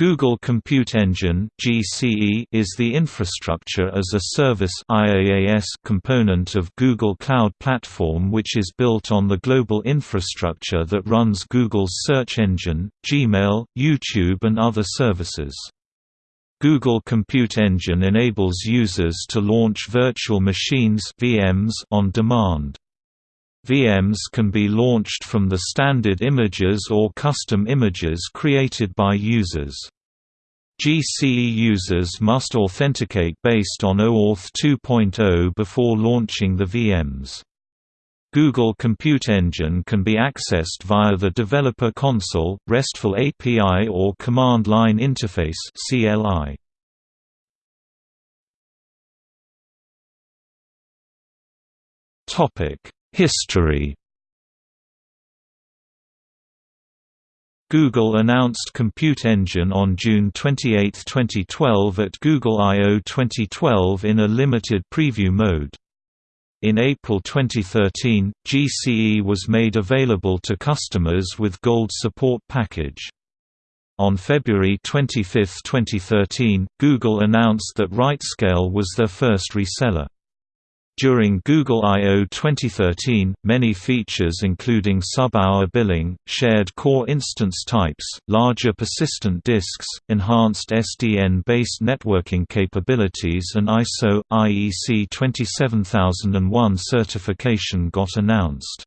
Google Compute Engine (GCE) is the infrastructure as a service (IaaS) component of Google Cloud Platform which is built on the global infrastructure that runs Google's search engine, Gmail, YouTube and other services. Google Compute Engine enables users to launch virtual machines (VMs) on demand. VMs can be launched from the standard images or custom images created by users. GCE users must authenticate based on OAuth 2.0 before launching the VMs. Google Compute Engine can be accessed via the Developer Console, RESTful API or Command Line Interface CLI. Topic History Google announced Compute Engine on June 28, 2012 at Google I/O 2012 in a limited preview mode. In April 2013, GCE was made available to customers with Gold Support Package. On February 25, 2013, Google announced that RightScale was their first reseller. During Google I/O 2013, many features including sub-hour billing, shared core instance types, larger persistent disks, enhanced SDN-based networking capabilities and ISO IEC 27001 certification got announced.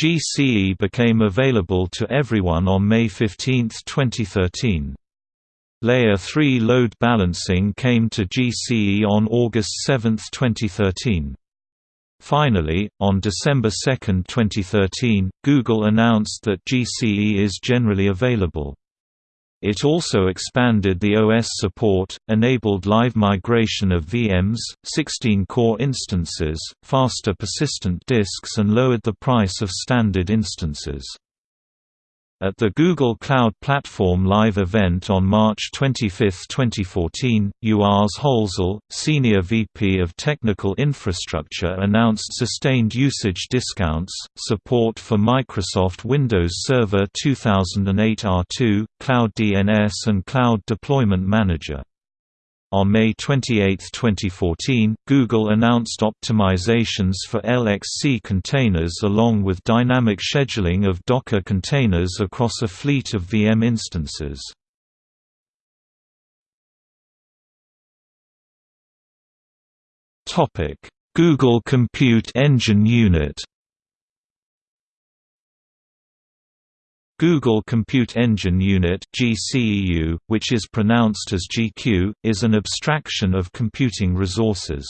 GCE became available to everyone on May 15, 2013. Layer 3 load balancing came to GCE on August 7, 2013. Finally, on December 2, 2013, Google announced that GCE is generally available. It also expanded the OS support, enabled live migration of VMs, 16 core instances, faster persistent disks and lowered the price of standard instances. At the Google Cloud Platform Live event on March 25, 2014, Urs Hölzl, Senior VP of Technical Infrastructure announced sustained usage discounts, support for Microsoft Windows Server 2008 R2, Cloud DNS and Cloud Deployment Manager. On May 28, 2014, Google announced optimizations for LXC containers along with dynamic scheduling of Docker containers across a fleet of VM instances. Google Compute Engine Unit Google Compute Engine Unit (GCEU), which is pronounced as GQ, is an abstraction of computing resources.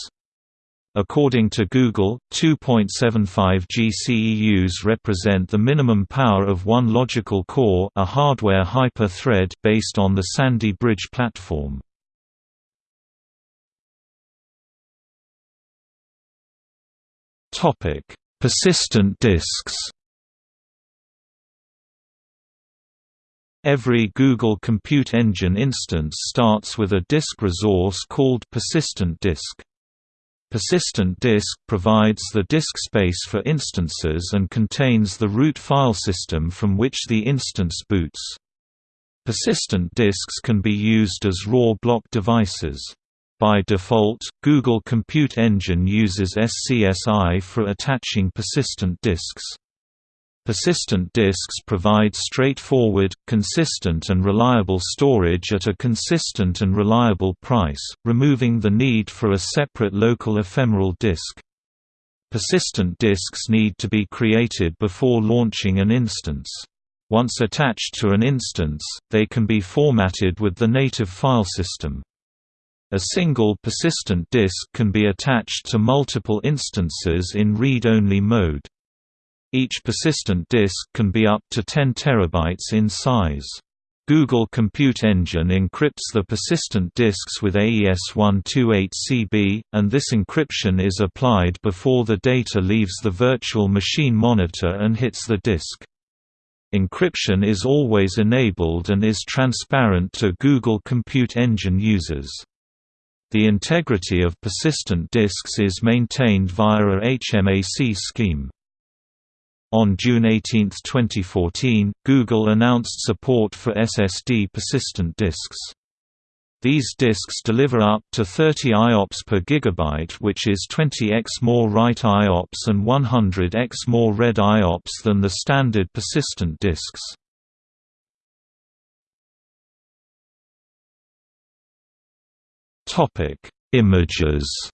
According to Google, 2.75 GCEUs represent the minimum power of one logical core a hardware hyper-thread based on the Sandy Bridge platform. Persistent disks Every Google Compute Engine instance starts with a disk resource called persistent disk. Persistent disk provides the disk space for instances and contains the root file system from which the instance boots. Persistent disks can be used as raw block devices. By default, Google Compute Engine uses SCSI for attaching persistent disks. Persistent disks provide straightforward, consistent and reliable storage at a consistent and reliable price, removing the need for a separate local ephemeral disk. Persistent disks need to be created before launching an instance. Once attached to an instance, they can be formatted with the native file system. A single persistent disk can be attached to multiple instances in read-only mode. Each persistent disk can be up to 10 terabytes in size. Google Compute Engine encrypts the persistent disks with AES-128CB, and this encryption is applied before the data leaves the virtual machine monitor and hits the disk. Encryption is always enabled and is transparent to Google Compute Engine users. The integrity of persistent disks is maintained via a HMAC scheme. On June 18, 2014, Google announced support for SSD persistent disks. These disks deliver up to 30 IOPS per gigabyte which is 20x more write IOPS and 100x more read IOPS than the standard persistent disks. Images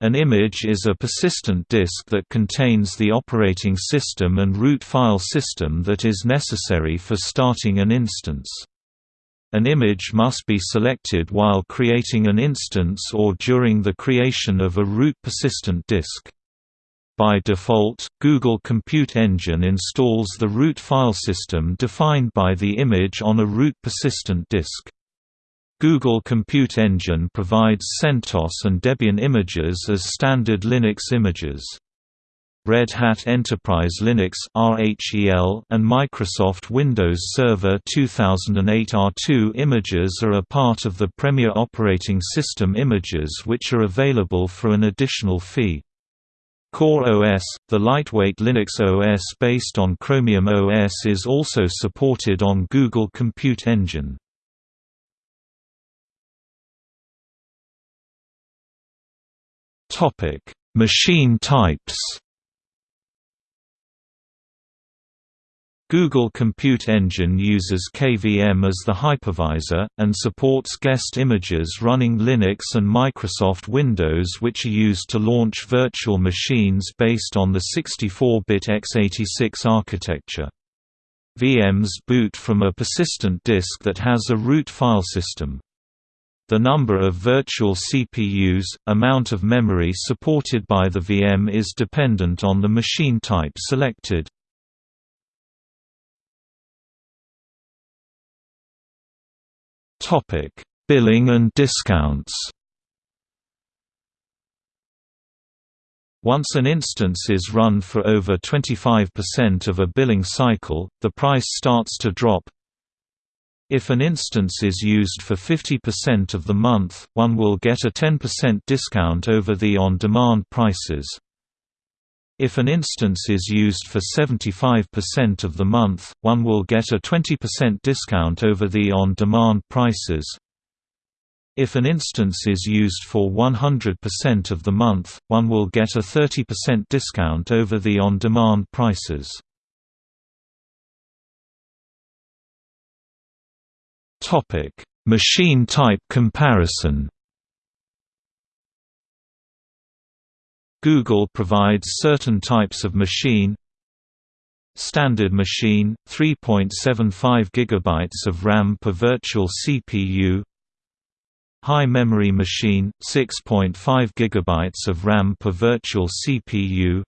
An image is a persistent disk that contains the operating system and root file system that is necessary for starting an instance. An image must be selected while creating an instance or during the creation of a root persistent disk. By default, Google Compute Engine installs the root file system defined by the image on a root persistent disk. Google Compute Engine provides CentOS and Debian images as standard Linux images. Red Hat Enterprise Linux and Microsoft Windows Server 2008 R2 images are a part of the Premier operating system images which are available for an additional fee. Core OS, the lightweight Linux OS based on Chromium OS is also supported on Google Compute Engine. Topic: Machine types. Google Compute Engine uses KVM as the hypervisor, and supports guest images running Linux and Microsoft Windows which are used to launch virtual machines based on the 64-bit x86 architecture. VMs boot from a persistent disk that has a root file system. The number of virtual CPUs, amount of memory supported by the VM is dependent on the machine type selected. Billing and discounts Once an instance is run for over 25% of a billing cycle, the price starts to drop, if an instance is used for 50% of the month, one will get a 10% discount over the on-demand prices. If an instance is used for 75% of the month, one will get a 20% discount over the on-demand prices. If an instance is used for 100% of the month, one will get a 30% discount over the on-demand prices. Topic: Machine type comparison. Google provides certain types of machine. Standard machine 3.75 GB of RAM per virtual CPU High memory machine 6.5 GB of RAM per virtual CPU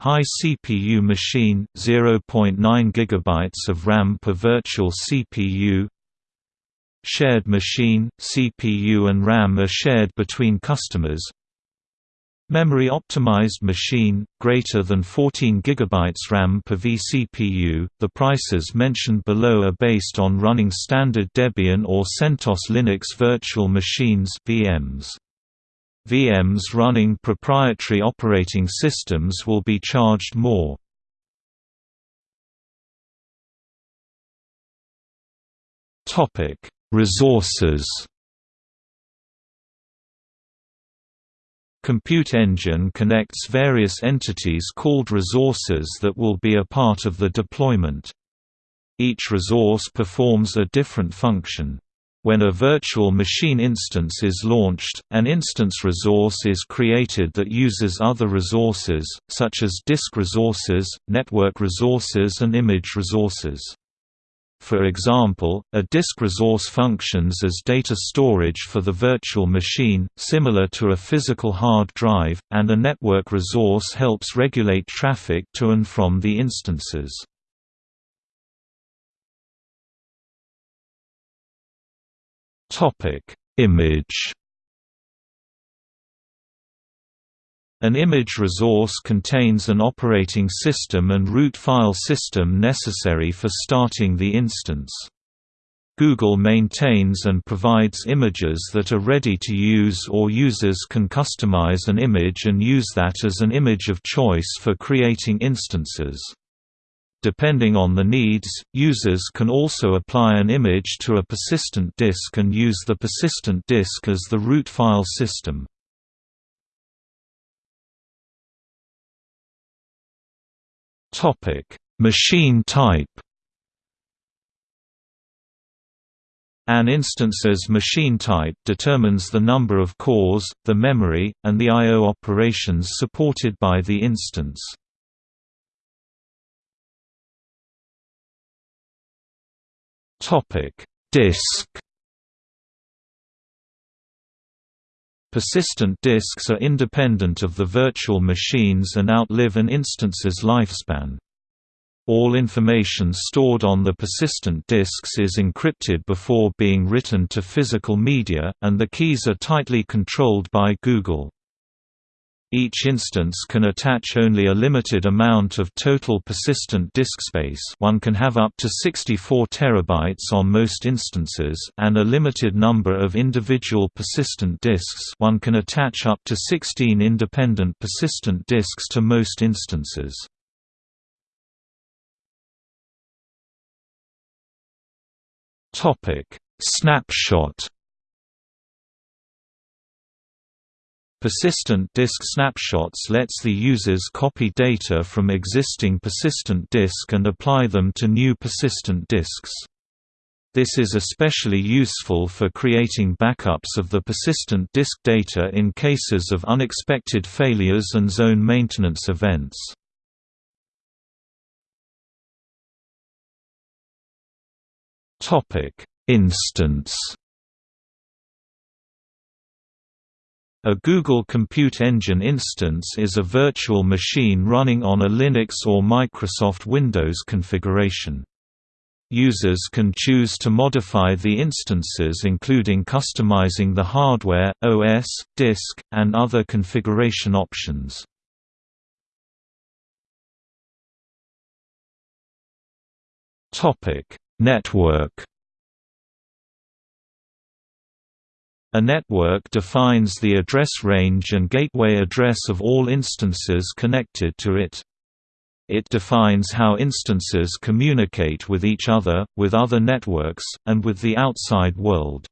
High CPU machine 0.9 GB of RAM per virtual CPU Shared machine, CPU and RAM are shared between customers Memory optimized machine, greater than 14 GB RAM per vCPU. The prices mentioned below are based on running standard Debian or CentOS Linux virtual machines VMs. VMs running proprietary operating systems will be charged more. Resources Compute Engine connects various entities called resources that will be a part of the deployment. Each resource performs a different function. When a virtual machine instance is launched, an instance resource is created that uses other resources, such as disk resources, network resources and image resources. For example, a disk resource functions as data storage for the virtual machine, similar to a physical hard drive, and a network resource helps regulate traffic to and from the instances. Image. An image resource contains an operating system and root file system necessary for starting the instance. Google maintains and provides images that are ready to use or users can customize an image and use that as an image of choice for creating instances. Depending on the needs, users can also apply an image to a persistent disk and use the persistent disk as the root file system. Machine type An instance's machine type determines the number of cores, the memory, and the I.O. operations supported by the instance. Disk Persistent disks are independent of the virtual machines and outlive an instance's lifespan. All information stored on the persistent disks is encrypted before being written to physical media, and the keys are tightly controlled by Google. Each instance can attach only a limited amount of total persistent disk space one can have up to 64 terabytes on most instances and a limited number of individual persistent disks one can attach up to 16 independent persistent disks to most instances. Snapshot. Persistent disk snapshots lets the users copy data from existing persistent disk and apply them to new persistent disks. This is especially useful for creating backups of the persistent disk data in cases of unexpected failures and zone maintenance events. Instance. A Google Compute Engine instance is a virtual machine running on a Linux or Microsoft Windows configuration. Users can choose to modify the instances including customizing the hardware, OS, disk, and other configuration options. Network A network defines the address range and gateway address of all instances connected to it. It defines how instances communicate with each other, with other networks, and with the outside world.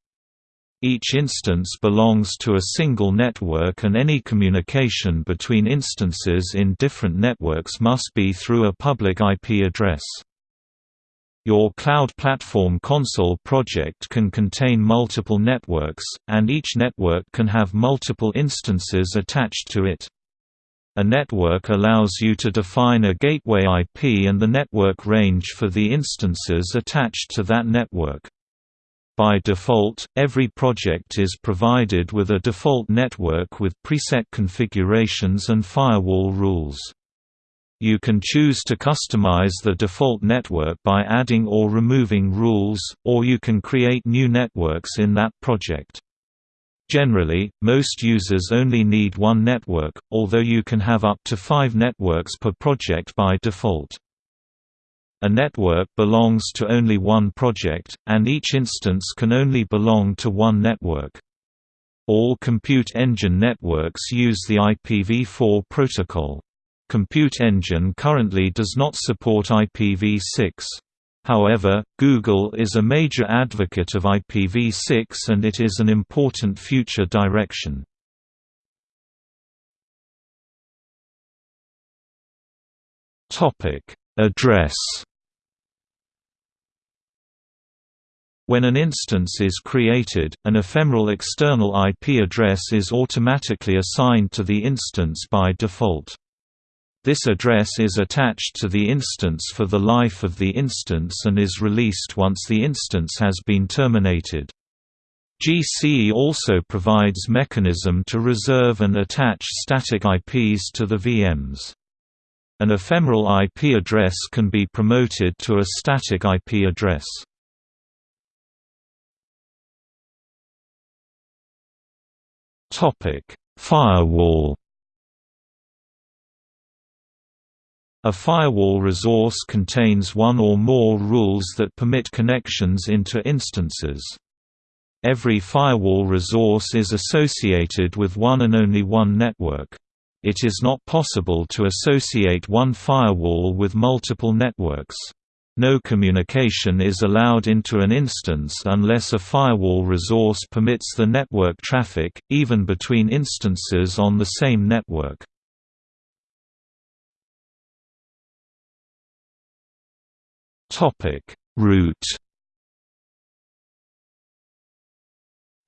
Each instance belongs to a single network and any communication between instances in different networks must be through a public IP address. Your Cloud Platform Console project can contain multiple networks, and each network can have multiple instances attached to it. A network allows you to define a gateway IP and the network range for the instances attached to that network. By default, every project is provided with a default network with preset configurations and firewall rules. You can choose to customize the default network by adding or removing rules, or you can create new networks in that project. Generally, most users only need one network, although you can have up to five networks per project by default. A network belongs to only one project, and each instance can only belong to one network. All compute engine networks use the IPv4 protocol. Compute Engine currently does not support IPv6. However, Google is a major advocate of IPv6 and it is an important future direction. Address When an instance is created, an ephemeral external IP address is automatically assigned to the instance by default. This address is attached to the instance for the life of the instance and is released once the instance has been terminated. GCE also provides mechanism to reserve and attach static IPs to the VMs. An ephemeral IP address can be promoted to a static IP address. Firewall A firewall resource contains one or more rules that permit connections into instances. Every firewall resource is associated with one and only one network. It is not possible to associate one firewall with multiple networks. No communication is allowed into an instance unless a firewall resource permits the network traffic, even between instances on the same network. Topic: Route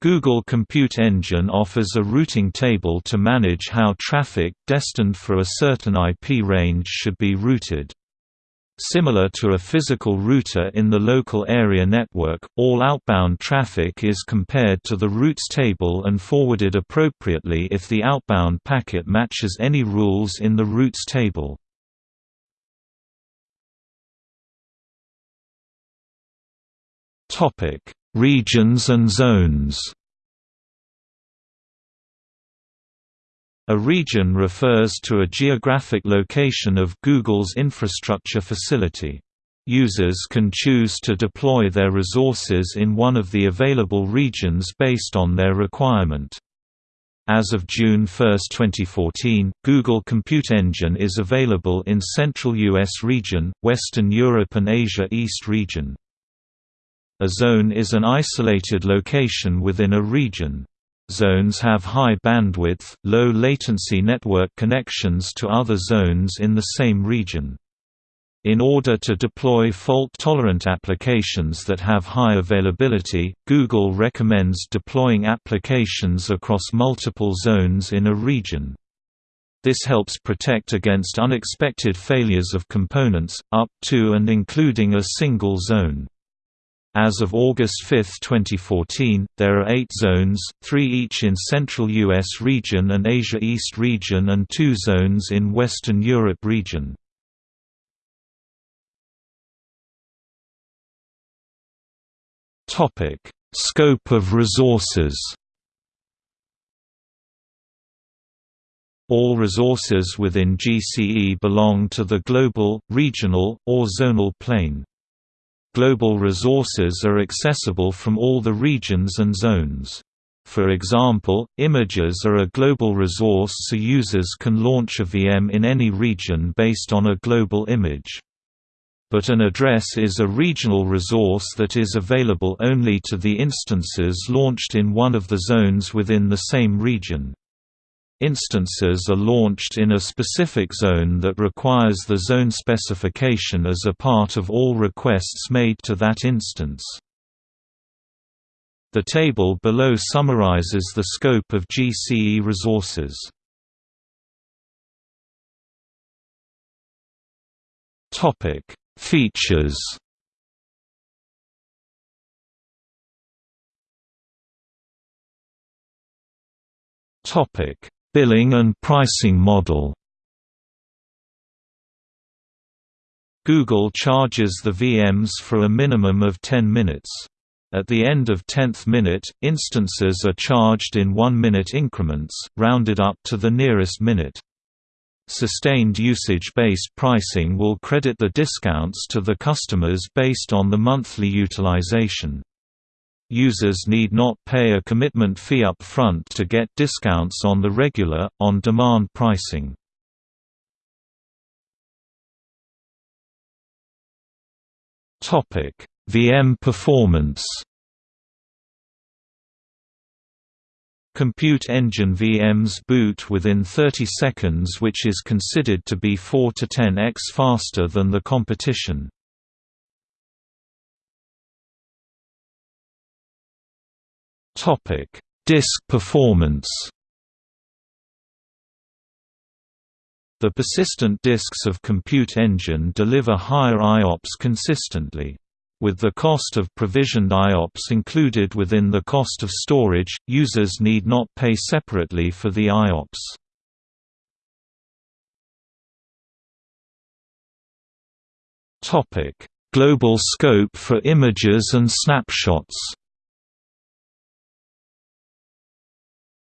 Google Compute Engine offers a routing table to manage how traffic destined for a certain IP range should be routed. Similar to a physical router in the local area network, all outbound traffic is compared to the routes table and forwarded appropriately if the outbound packet matches any rules in the routes table. Topic: Regions and zones. A region refers to a geographic location of Google's infrastructure facility. Users can choose to deploy their resources in one of the available regions based on their requirement. As of June 1, 2014, Google Compute Engine is available in Central US region, Western Europe and Asia East region. A zone is an isolated location within a region. Zones have high bandwidth, low latency network connections to other zones in the same region. In order to deploy fault-tolerant applications that have high availability, Google recommends deploying applications across multiple zones in a region. This helps protect against unexpected failures of components, up to and including a single zone. As of August 5, 2014, there are eight zones, three each in Central U.S. region and Asia East region and two zones in Western Europe region. Scope of resources All resources within GCE belong to the global, regional, or zonal plane. Global resources are accessible from all the regions and zones. For example, images are a global resource so users can launch a VM in any region based on a global image. But an address is a regional resource that is available only to the instances launched in one of the zones within the same region. Instances are launched in a specific zone that requires the zone specification as a part of all requests made to that instance. The table below summarizes the scope of GCE resources. Topic: Features. Topic: Billing and pricing model Google charges the VMs for a minimum of 10 minutes. At the end of 10th minute, instances are charged in 1-minute increments, rounded up to the nearest minute. Sustained usage-based pricing will credit the discounts to the customers based on the monthly utilization. Users need not pay a commitment fee up front to get discounts on the regular, on-demand pricing. VM performance Compute engine VMs boot within 30 seconds which is considered to be 4 to 10x faster than the competition. Topic: Disk performance. The persistent disks of Compute Engine deliver higher IOPS consistently. With the cost of provisioned IOPS included within the cost of storage, users need not pay separately for the IOPS. Global scope for images and snapshots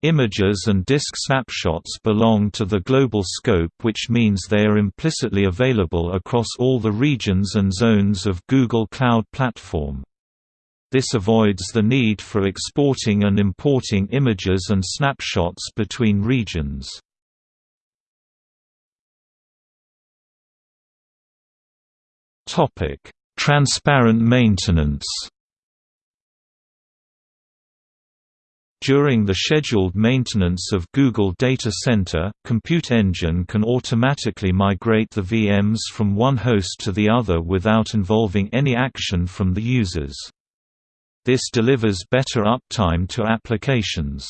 Images and disk snapshots belong to the global scope which means they are implicitly available across all the regions and zones of Google Cloud Platform. This avoids the need for exporting and importing images and snapshots between regions. Transparent maintenance During the scheduled maintenance of Google Data Center, Compute Engine can automatically migrate the VMs from one host to the other without involving any action from the users. This delivers better uptime to applications.